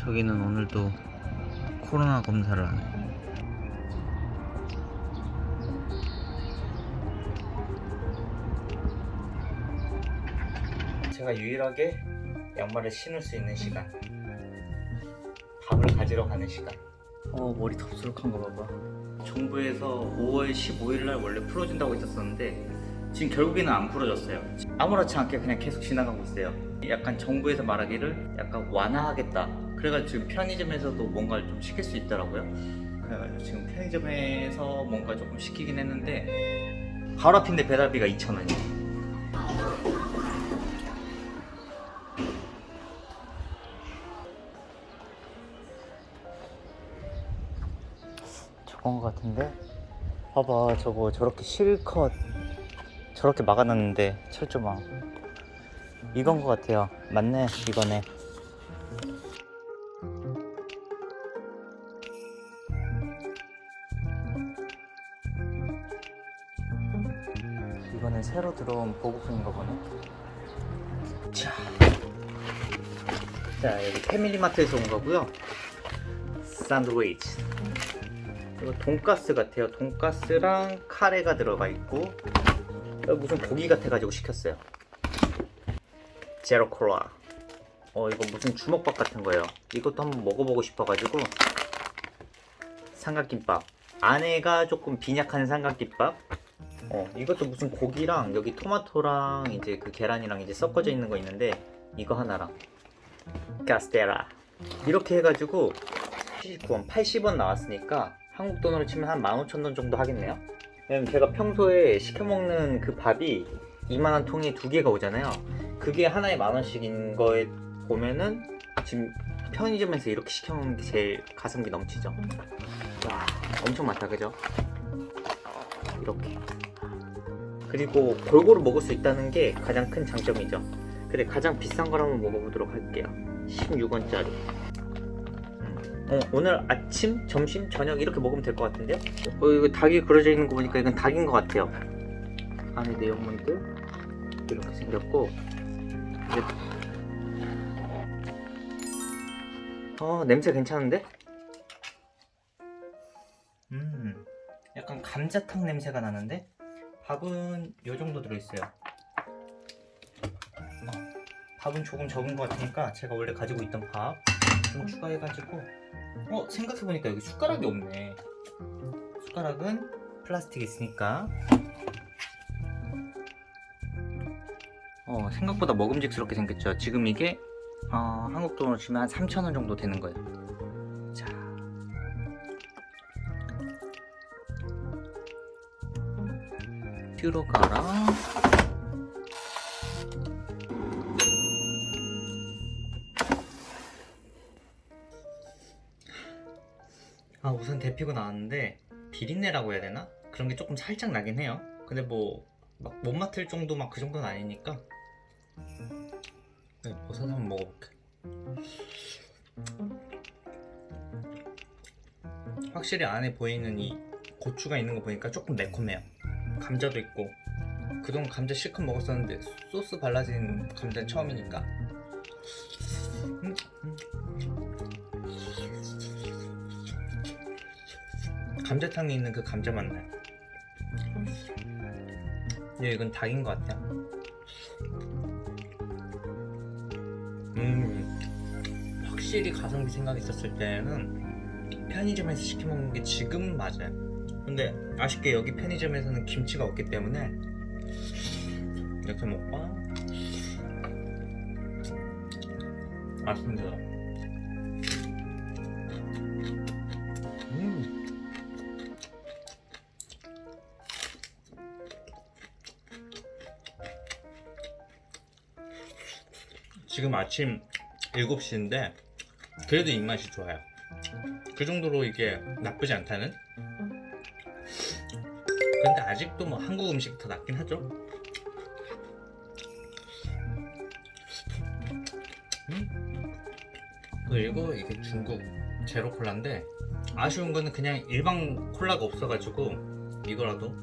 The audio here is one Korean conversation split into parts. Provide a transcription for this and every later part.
저기는 오늘도 코로나 검사를 하네. 제가 유일하게 양말을 신을 수 있는 시간. 밥을 가지러 가는 시간. 어 머리 덥수룩한 거 봐봐. 정부에서 5월 15일 날 원래 풀어준다고 했었었는데 지금 결국에는 안 풀어졌어요. 아무렇지 않게 그냥 계속 지나가고 있어요. 약간 정부에서 말하기를 약간 완화하겠다. 그래가지고 지금 편의점에서도 뭔가를 좀 시킬 수 있더라고요. 그래가지고 지금 편의점에서 뭔가 조금 시키긴 했는데 바로 앞인데 배달비가 2,000원이에요. 저건 것 같은데? 봐봐 저거 저렇게 실컷 저렇게 막아놨는데 철조망 이건 것 같아요 맞네 이거네 들어온 보급품인가 보네 자, 자 여기 패밀리마트에서 온 거고요. 샌드위치. 이거 돈가스 같아요. 돈가스랑 카레가 들어가 있고 무슨 고기 같아가지고 시켰어요. 제로 콜라. 어 이거 무슨 주먹밥 같은 거예요. 이것도 한번 먹어보고 싶어가지고. 삼각김밥. 안에가 조금 빈약한 삼각김밥 어 이것도 무슨 고기랑 여기 토마토랑 이제 그 계란이랑 이제 섞어져 있는 거 있는데 이거 하나랑. 가스테라. 이렇게 해가지고 79원 80원 나왔으니까 한국 돈으로 치면 한 15,000원 정도 하겠네요. 왜냐면 제가 평소에 시켜먹는 그 밥이 2만원 통에 두 개가 오잖아요. 그게 하나에 만원씩인 거에 보면은 지금 편의점에서 이렇게 시켜먹는 게 제일 가성비 넘치죠. 와 엄청 많다 그죠? 이렇게 그리고 골고루 먹을 수 있다는 게 가장 큰 장점이죠. 그래 가장 비싼 걸 한번 먹어보도록 할게요. 16원짜리. 어, 오늘 아침, 점심, 저녁 이렇게 먹으면 될 것 같은데요? 어, 이거 닭이 그려져 있는 거 보니까 이건 닭인 것 같아요. 안에 내용물들 이렇게 생겼고. 이제 어 냄새 괜찮은데? 음 약간 감자탕 냄새가 나는데 밥은 요 정도 들어있어요. 어, 밥은 조금 적은 것 같으니까 제가 원래 가지고 있던 밥 좀 추가해가지고. 어 생각해보니까 여기 숟가락이 없네. 숟가락은 플라스틱 있으니까. 어 생각보다 먹음직스럽게 생겼죠. 지금 이게 어, 한국 돈으로 치면 한 3,000원 정도 되는 거예요 퓨로가랑 아 우선 데피고 나왔는데 비린내라고 해야 되나? 그런 게 조금 살짝 나긴 해요. 근데 뭐 막 못 맡을 정도 막 그 정도는 아니니까. 네, 버섯 한번 먹어볼게. 확실히 안에 보이는 이 고추가 있는 거 보니까 조금 매콤해요 감자도 있고 그동안 감자 실컷 먹었었는데 소스 발라진 감자는 처음이니까. 감자탕에 있는 그 감자 맛 나요. 근데 이건 닭인 것 같아요. 음 확실히 가성비 생각했었을 때는 편의점에서 시켜먹는 게 지금 맞아요 근데 아쉽게 여기 편의점에서는 김치가 없기 때문에 이렇게 먹고 맛있습니다. 음. 지금 아침 7시인데 그래도 입맛이 좋아요. 그 정도로 이게 나쁘지 않다는 근데 아직도 뭐 한국 음식 더 낫긴 하죠 음? 그리고 이게 중국 제로 콜라인데 아쉬운 거는 그냥 일반 콜라가 없어가지고 이거라도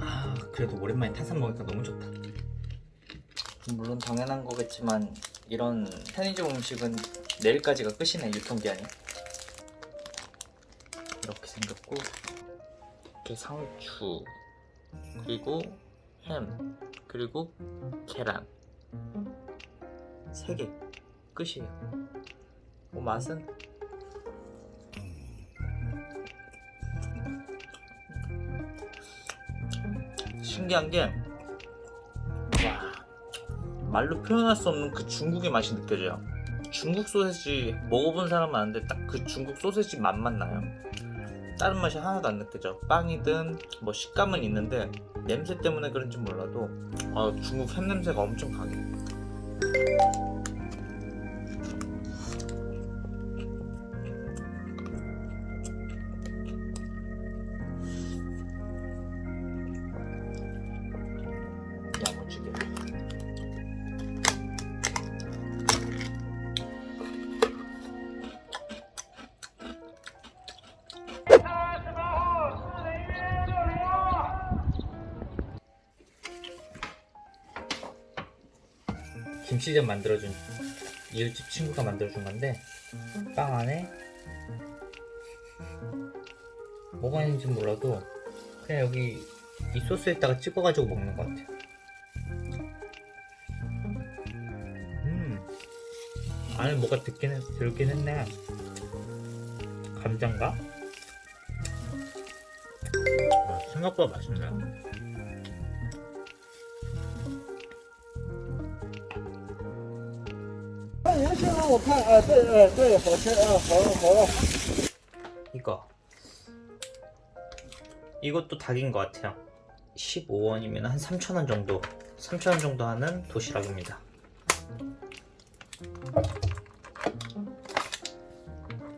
아, 그래도 오랜만에 탄산 먹으니까 너무 좋다. 물론 당연한 거겠지만 이런 편의점 음식은 내일까지가 끝이네 유통기한이. 이렇게 생겼고 이렇게 상추 그리고 햄 그리고 계란 세개 끝이에요. 뭐 맛은 신기한 게 와, 말로 표현할 수 없는 그 중국의 맛이 느껴져요. 중국 소세지 먹어본 사람은 아는데 딱 그 중국 소세지 맛만 나요. 다른 맛이 하나도 안 느껴져. 빵이든 뭐 식감은 있는데 냄새 때문에 그런지 몰라도 아, 중국 햄 냄새가 엄청 강해. 김치전 만들어준 이웃집 친구가 만들어준 건데 빵 안에 뭐가 있는지 몰라도 그냥 여기 이 소스에다가 찍어가지고 먹는 것 같아요. 음 안에 뭐가 했, 들긴 했네. 감자인가? 아, 생각보다 맛있네. 我看啊，对，呃，对，好吃啊，好了好了。 이거 이것도 닭인 것 같아요 15원이면 한 3,000원 정도 3,000원 정도 하는 도시락입니다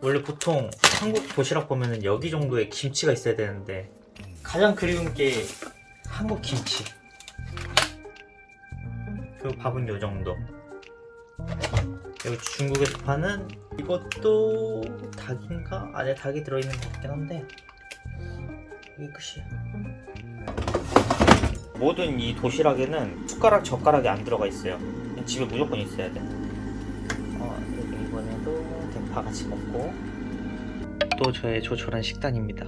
원래 보통 한국 도시락 보면은 여기 정도의 김치가 있어야 되는데 가장 그리운 게 한국 김치 그리고 밥은 요 정도 여기 중국에서 파는 이것도 닭인가? 안에 닭이 들어있는 것 같긴 한데 이게 끝이야 모든 이 도시락에는 숟가락 젓가락이 안 들어가 있어요 집에 무조건 있어야 돼 어, 그리고 이번에도 대파 같이 먹고 또 저의 조촐한 식단입니다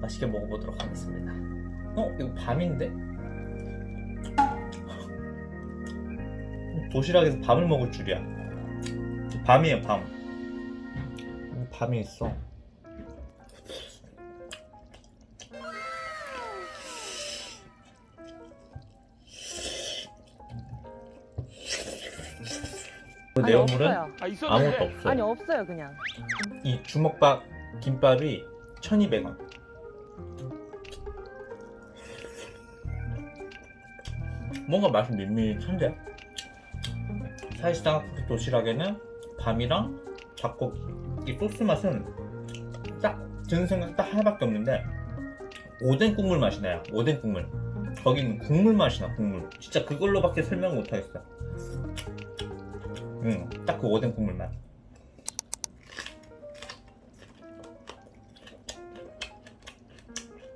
맛있게 먹어보도록 하겠습니다 어? 이거 밤인데? 도시락에서 밤을 먹을 줄이야. 밤이에요, 밤. 밤이 있어. 그 아니, 내용물은 없어요. 아 아무것도 없어. 아니 없어요 그냥 이 주먹밥 김밥이 1,200원. 뭔가 맛이 밋밋한데 사실상 그 도시락에는 밤이랑 잡곡 이 소스 맛은 딱 드는 생각 딱 하나밖에 없는데 오뎅 국물 맛이 나요 오뎅 국물. 거기는 국물 맛이 나 국물. 진짜 그걸로밖에 설명 못 하겠어 응딱 그 오뎅 국물 맛.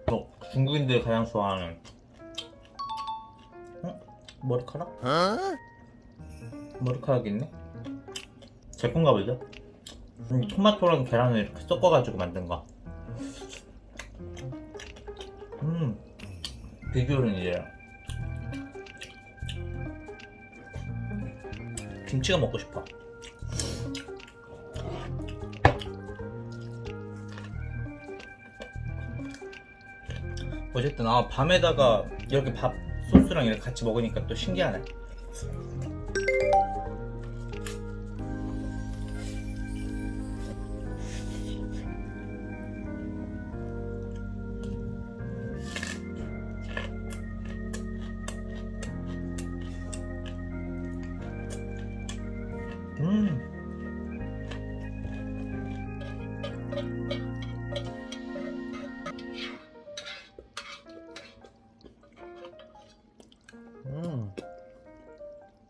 또 중국인들이 가장 좋아하는 어? 머리카락? 머리카락 있네? 제 건가 보죠? 음, 토마토랑 계란을 이렇게 섞어가지고 만든 거. 음, 비주얼은 이래요. 김치가 먹고 싶어. 어쨌든 아 밤에다가 이렇게 밥 소스랑 이렇게 같이 먹으니까 또 신기하네.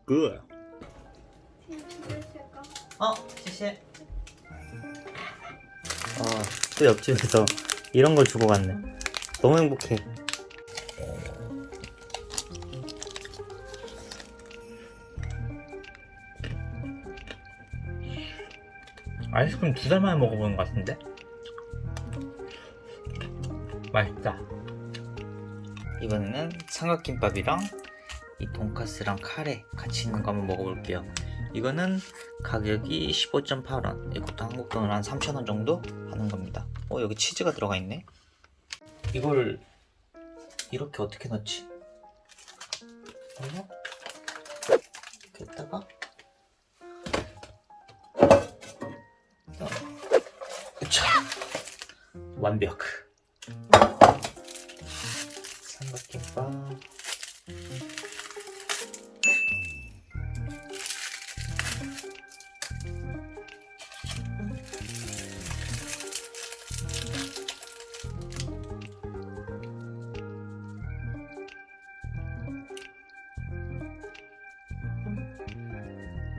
Good. 어, 谢谢. 어, 또 옆집에서 이런 걸 주고 갔네. 너무 행복해. 아이스크림 두 달 만에 먹어보는 것 같은데? 맛있다. 이번에는 삼각김밥이랑 이 돈까스랑 카레 같이 있는 거 한번 먹어볼게요. 이거는 가격이 15.8원. 이것도 한국 돈으로 한 3,000원 정도 하는 겁니다. 어, 여기 치즈가 들어가 있네. 이걸 이렇게 어떻게 넣지? 어. 으차! 완벽.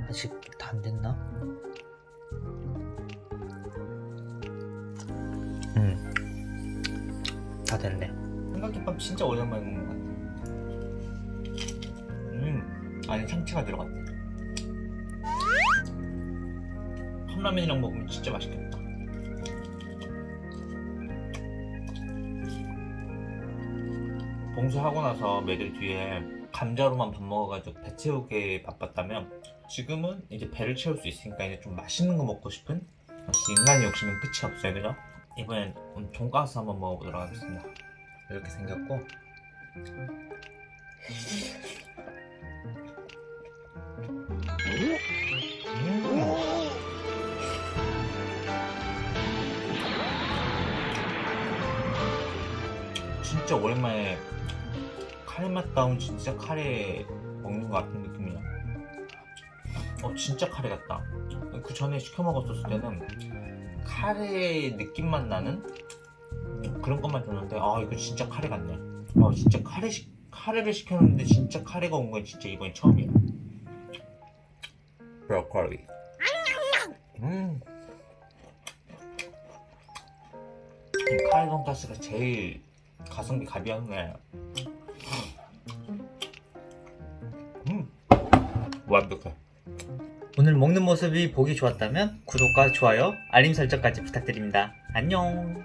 아직 다 안 됐나? 음, 다 됐네. 삼각김밥 진짜 오랜만에 먹는 것 같아. 음, 안에 참치가 들어갔네. 컵라면이랑 먹으면 진짜 맛있겠다. 봉수하고 나서 매일 뒤에 감자로만 밥 먹어가지고 배 채우게 바빴다면 지금은 이제 배를 채울 수 있으니까 이제 좀 맛있는 거 먹고 싶은 역시 인간의 욕심은 끝이 없어요 그죠? 이번엔 돈가스 한번 먹어보도록 하겠습니다 이렇게 생겼고 음. 진짜 오랜만에 카레 맛다운 진짜 카레 먹는 것 같은 느낌이야. 어 진짜 카레 같다. 그 전에 시켜 먹었었을 때는 카레 느낌만 나는 그런 것만 줬는데 아 이거 진짜 카레 같네. 아 진짜 카레 시, 카레를 시켰는데 진짜 카레가 온 건 진짜 이번이 처음이야. 브로콜리. 음. 이 카레 돈가스가 제일 가성비 가비하네 음 완벽해 오늘 먹는 모습이 보기 좋았다면 구독과 좋아요, 알림 설정까지 부탁드립니다. 안녕